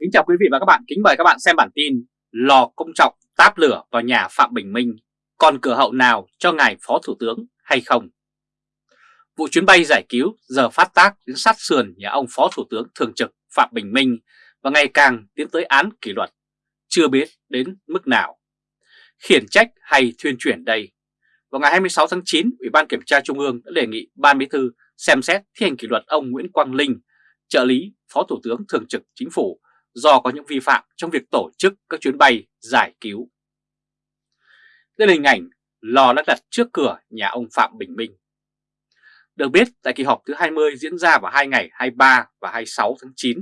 Kính chào quý vị và các bạn, kính mời các bạn xem bản tin Lò công trọng táp lửa vào nhà Phạm Bình Minh, còn cửa hậu nào cho ngài Phó Thủ tướng hay không? Vụ chuyến bay giải cứu giờ phát tác đến sát sườn nhà ông Phó Thủ tướng Thường trực Phạm Bình Minh và ngày càng tiến tới án kỷ luật, chưa biết đến mức nào. Khiển trách hay thuyên chuyển đây? Vào ngày 26 tháng 9, Ủy ban Kiểm tra Trung ương đã đề nghị Ban Bí thư xem xét thi hành kỷ luật ông Nguyễn Quang Linh, trợ lý Phó Thủ tướng Thường trực Chính phủ do có những vi phạm trong việc tổ chức các chuyến bay giải cứu. Đây là hình ảnh lò đã đặt trước cửa nhà ông Phạm Bình Minh. Được biết, tại kỳ họp thứ 20 diễn ra vào hai ngày 23 và 26 tháng 9,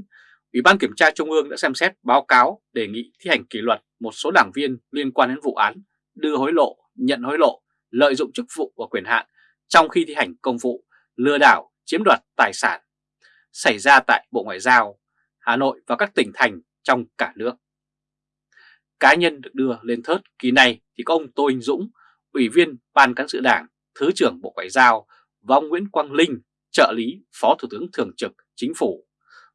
Ủy ban Kiểm tra Trung ương đã xem xét báo cáo đề nghị thi hành kỷ luật một số đảng viên liên quan đến vụ án đưa hối lộ, nhận hối lộ, lợi dụng chức vụ và quyền hạn trong khi thi hành công vụ, lừa đảo, chiếm đoạt tài sản xảy ra tại Bộ Ngoại giao, Hà Nội và các tỉnh thành trong cả nước. Cá nhân được đưa lên thớt kỳ này thì có ông Tô Anh Dũng, Ủy viên Ban Cán sự Đảng, Thứ trưởng Bộ Ngoại giao và ông Nguyễn Quang Linh, trợ lý Phó Thủ tướng Thường trực Chính phủ,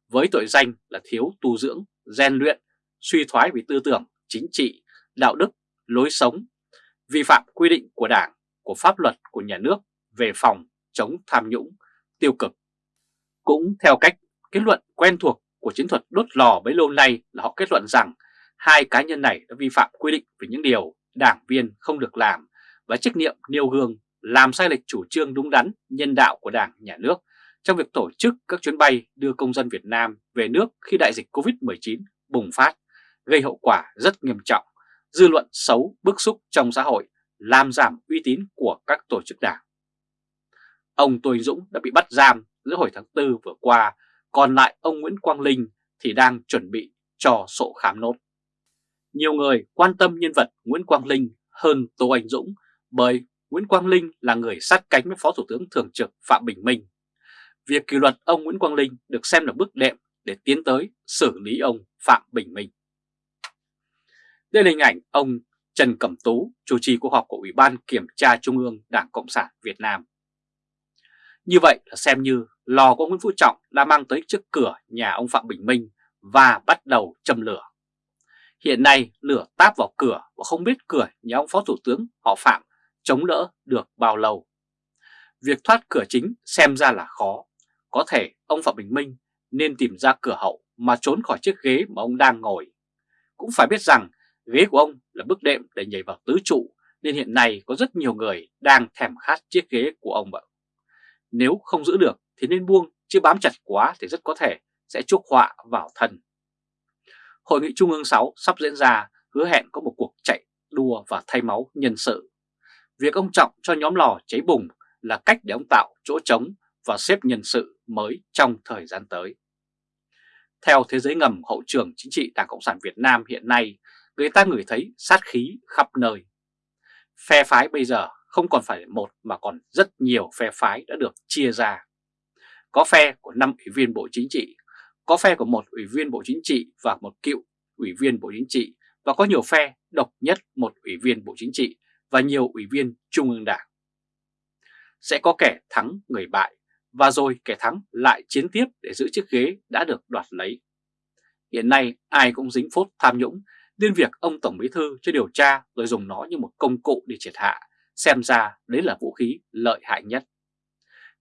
với tội danh là thiếu tu dưỡng, rèn luyện, suy thoái về tư tưởng, chính trị, đạo đức, lối sống, vi phạm quy định của Đảng, của pháp luật của nhà nước về phòng chống tham nhũng, tiêu cực. Cũng theo cách kết luận quen thuộc của chiến thuật đốt lò bấy lâu nay là họ kết luận rằng hai cá nhân này đã vi phạm quy định về những điều đảng viên không được làm và trách nhiệm nêu gương làm sai lệch chủ trương đúng đắn nhân đạo của Đảng, Nhà nước trong việc tổ chức các chuyến bay đưa công dân Việt Nam về nước khi đại dịch Covid-19 bùng phát, gây hậu quả rất nghiêm trọng, dư luận xấu, bức xúc trong xã hội, làm giảm uy tín của các tổ chức đảng. Ông Tô Anh Dũng đã bị bắt giam giữa hồi tháng 4 vừa qua còn lại ông Nguyễn Quang Linh thì đang chuẩn bị cho sổ khám nốt. Nhiều người quan tâm nhân vật Nguyễn Quang Linh hơn Tô Anh Dũng bởi Nguyễn Quang Linh là người sát cánh với Phó Thủ tướng Thường trực Phạm Bình Minh. Việc kỷ luật ông Nguyễn Quang Linh được xem là bước đệm để tiến tới xử lý ông Phạm Bình Minh. Đây là hình ảnh ông Trần Cẩm Tú, chủ trì cuộc họp của Ủy ban Kiểm tra Trung ương Đảng Cộng sản Việt Nam. Như vậy là xem như lò của Nguyễn Phú Trọng đã mang tới trước cửa nhà ông Phạm Bình Minh và bắt đầu châm lửa. Hiện nay, lửa táp vào cửa và không biết cửa nhà ông Phó Thủ tướng họ Phạm chống đỡ được bao lâu. Việc thoát cửa chính xem ra là khó. Có thể ông Phạm Bình Minh nên tìm ra cửa hậu mà trốn khỏi chiếc ghế mà ông đang ngồi. Cũng phải biết rằng, ghế của ông là bước đệm để nhảy vào tứ trụ, nên hiện nay có rất nhiều người đang thèm khát chiếc ghế của ông ạ. Nếu không giữ được thì nên buông, chứ bám chặt quá thì rất có thể sẽ chuốc họa vào thân. Hội nghị Trung ương 6 sắp diễn ra hứa hẹn có một cuộc chạy đua và thay máu nhân sự. Việc ông Trọng cho nhóm lò cháy bùng là cách để ông tạo chỗ trống và xếp nhân sự mới trong thời gian tới. Theo thế giới ngầm hậu trường chính trị Đảng Cộng sản Việt Nam hiện nay, người ta ngửi thấy sát khí khắp nơi. Phe phái bây giờ không còn phải một mà còn rất nhiều phe phái đã được chia ra. Có phe của 5 ủy viên Bộ Chính trị, có phe của một ủy viên Bộ Chính trị và một cựu ủy viên Bộ Chính trị và có nhiều phe độc nhất một ủy viên Bộ Chính trị và nhiều ủy viên Trung ương Đảng. Sẽ có kẻ thắng người bại và rồi kẻ thắng lại chiến tiếp để giữ chiếc ghế đã được đoạt lấy. Hiện nay ai cũng dính phốt tham nhũng nên việc ông Tổng Bí Thư cho điều tra rồi dùng nó như một công cụ để triệt hạ Xem ra đấy là vũ khí lợi hại nhất.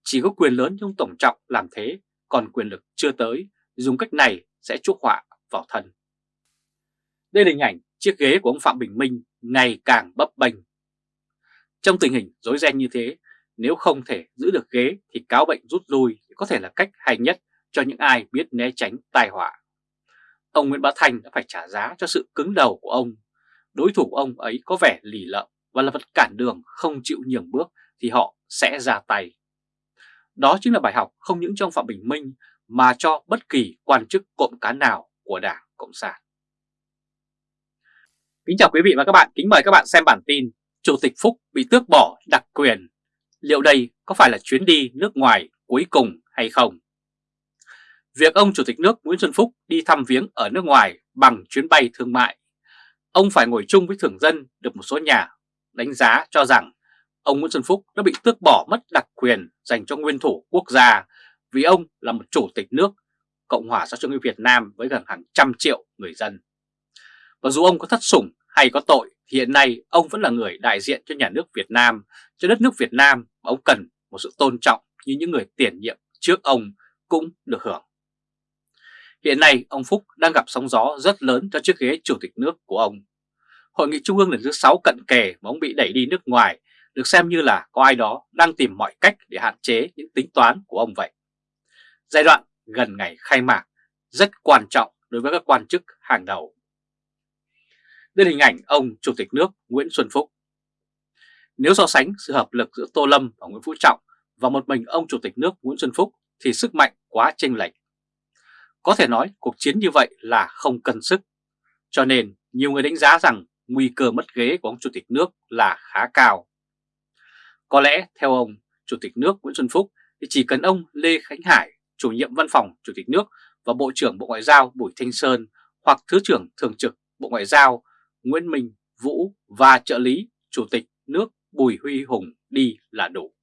Chỉ có quyền lớn trong tổng trọng làm thế, còn quyền lực chưa tới, dùng cách này sẽ chuốc họa vào thân. Đây là hình ảnh chiếc ghế của ông Phạm Bình Minh ngày càng bấp bênh. Trong tình hình rối ren như thế, nếu không thể giữ được ghế thì cáo bệnh rút lui có thể là cách hay nhất cho những ai biết né tránh tai họa. Ông Nguyễn Bá thành đã phải trả giá cho sự cứng đầu của ông. Đối thủ của ông ấy có vẻ lì lợm và là vật cản đường không chịu nhường bước thì họ sẽ ra tay. Đó chính là bài học không những trong Phạm Bình Minh mà cho bất kỳ quan chức cộng cán nào của Đảng Cộng sản. Kính chào quý vị và các bạn, kính mời các bạn xem bản tin Chủ tịch Phúc bị tước bỏ đặc quyền. Liệu đây có phải là chuyến đi nước ngoài cuối cùng hay không? Việc ông Chủ tịch nước Nguyễn Xuân Phúc đi thăm viếng ở nước ngoài bằng chuyến bay thương mại, ông phải ngồi chung với thường dân được một số nhà đánh giá cho rằng ông Nguyễn Xuân Phúc đã bị tước bỏ mất đặc quyền dành cho nguyên thủ quốc gia vì ông là một chủ tịch nước, Cộng hòa xã hội chủ nghĩa Việt Nam với gần hàng trăm triệu người dân. Và dù ông có thất sủng hay có tội thì hiện nay ông vẫn là người đại diện cho nhà nước Việt Nam, cho đất nước Việt Nam và ông cần một sự tôn trọng như những người tiền nhiệm trước ông cũng được hưởng. Hiện nay ông Phúc đang gặp sóng gió rất lớn cho chiếc ghế chủ tịch nước của ông. Hội nghị Trung ương lần thứ 6 cận kề mà ông bị đẩy đi nước ngoài được xem như là có ai đó đang tìm mọi cách để hạn chế những tính toán của ông vậy. Giai đoạn gần ngày khai mạc rất quan trọng đối với các quan chức hàng đầu. Đây là hình ảnh ông Chủ tịch nước Nguyễn Xuân Phúc. Nếu so sánh sự hợp lực giữa Tô Lâm và Nguyễn Phú Trọng và một mình ông Chủ tịch nước Nguyễn Xuân Phúc thì sức mạnh quá chênh lệch. Có thể nói cuộc chiến như vậy là không cân sức, cho nên nhiều người đánh giá rằng nguy cơ mất ghế của ông Chủ tịch nước là khá cao. Có lẽ theo ông Chủ tịch nước Nguyễn Xuân Phúc thì chỉ cần ông Lê Khánh Hải, chủ nhiệm văn phòng Chủ tịch nước và Bộ trưởng Bộ Ngoại giao Bùi Thanh Sơn hoặc Thứ trưởng Thường trực Bộ Ngoại giao Nguyễn Minh Vũ và trợ lý Chủ tịch nước Bùi Huy Hùng đi là đủ.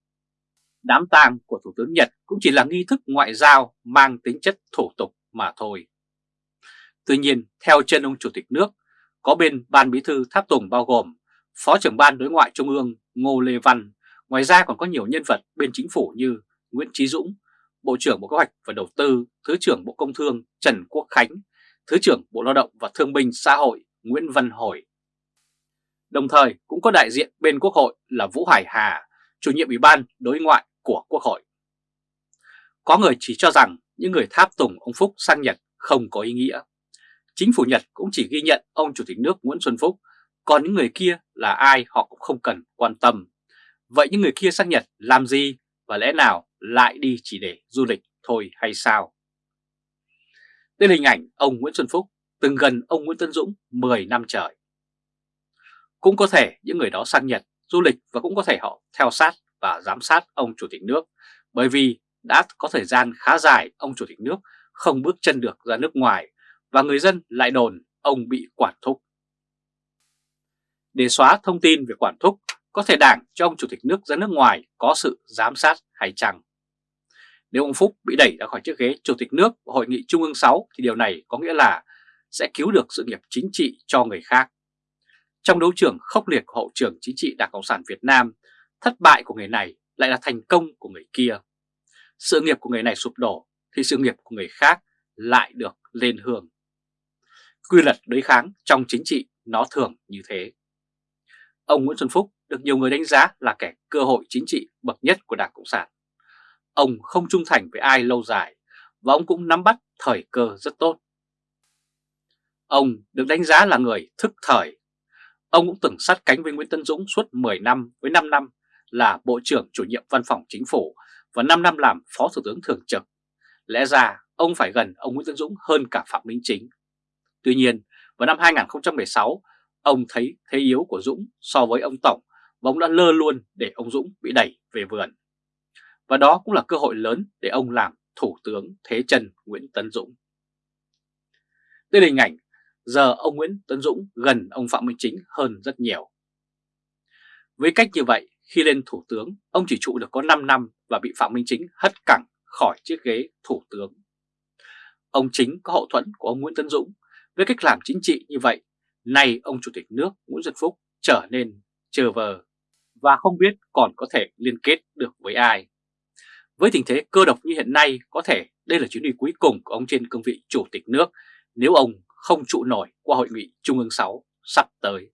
Đám tang của Thủ tướng Nhật cũng chỉ là nghi thức ngoại giao mang tính chất thủ tục mà thôi. Tuy nhiên, theo chân ông Chủ tịch nước, có bên Ban Bí thư Tháp Tùng bao gồm Phó trưởng Ban Đối ngoại Trung ương Ngô Lê Văn, ngoài ra còn có nhiều nhân vật bên chính phủ như Nguyễn Trí Dũng, Bộ trưởng Bộ Kế hoạch và Đầu tư, Thứ trưởng Bộ Công Thương Trần Quốc Khánh, Thứ trưởng Bộ Lao động và Thương binh Xã hội Nguyễn Văn Hồi. Đồng thời cũng có đại diện bên Quốc hội là Vũ Hải Hà, chủ nhiệm Ủy ban Đối ngoại của Quốc hội. Có người chỉ cho rằng những người tháp tùng ông Phúc sang Nhật không có ý nghĩa. Chính phủ Nhật cũng chỉ ghi nhận ông Chủ tịch nước Nguyễn Xuân Phúc, còn những người kia là ai họ cũng không cần quan tâm. Vậy những người kia sang Nhật làm gì và lẽ nào lại đi chỉ để du lịch thôi hay sao? Đây là hình ảnh ông Nguyễn Xuân Phúc từng gần ông Nguyễn Tân Dũng 10 năm trời. Cũng có thể những người đó sang Nhật du lịch và cũng có thể họ theo sát và giám sát ông Chủ tịch nước bởi vì đã có thời gian khá dài ông Chủ tịch nước không bước chân được ra nước ngoài và người dân lại đồn ông bị quản thúc. Để xóa thông tin về quản thúc, có thể đảng cho ông Chủ tịch nước ra nước ngoài có sự giám sát hay chăng? Nếu ông Phúc bị đẩy ra khỏi chiếc ghế Chủ tịch nước của Hội nghị Trung ương 6 thì điều này có nghĩa là sẽ cứu được sự nghiệp chính trị cho người khác. Trong đấu trường khốc liệt của hậu trường chính trị Đảng Cộng sản Việt Nam, thất bại của người này lại là thành công của người kia. Sự nghiệp của người này sụp đổ thì sự nghiệp của người khác lại được lên hương. Quy luật đối kháng trong chính trị nó thường như thế. Ông Nguyễn Xuân Phúc được nhiều người đánh giá là kẻ cơ hội chính trị bậc nhất của Đảng Cộng sản. Ông không trung thành với ai lâu dài và ông cũng nắm bắt thời cơ rất tốt. Ông được đánh giá là người thức thời. Ông cũng từng sát cánh với Nguyễn Tân Dũng suốt 10 năm với 5 năm là Bộ trưởng chủ nhiệm văn phòng chính phủ và 5 năm làm Phó Thủ tướng Thường trực. Lẽ ra ông phải gần ông Nguyễn Tân Dũng hơn cả Phạm Minh Chính. Tuy nhiên, vào năm 2016, ông thấy thế yếu của Dũng so với ông Tổng và ông đã lơ luôn để ông Dũng bị đẩy về vườn. Và đó cũng là cơ hội lớn để ông làm Thủ tướng Thế trần Nguyễn tấn Dũng. Đây là hình ảnh giờ ông Nguyễn tấn Dũng gần ông Phạm Minh Chính hơn rất nhiều. Với cách như vậy, khi lên thủ tướng, ông chỉ trụ được có 5 năm và bị Phạm Minh Chính hất cẳng khỏi chiếc ghế thủ tướng. Ông Chính có hậu thuẫn của ông Nguyễn tấn Dũng. Với cách làm chính trị như vậy, nay ông Chủ tịch nước Nguyễn Xuân Phúc trở nên chờ vờ và không biết còn có thể liên kết được với ai. Với tình thế cơ độc như hiện nay, có thể đây là chuyến đi cuối cùng của ông trên cương vị Chủ tịch nước nếu ông không trụ nổi qua hội nghị Trung ương 6 sắp tới.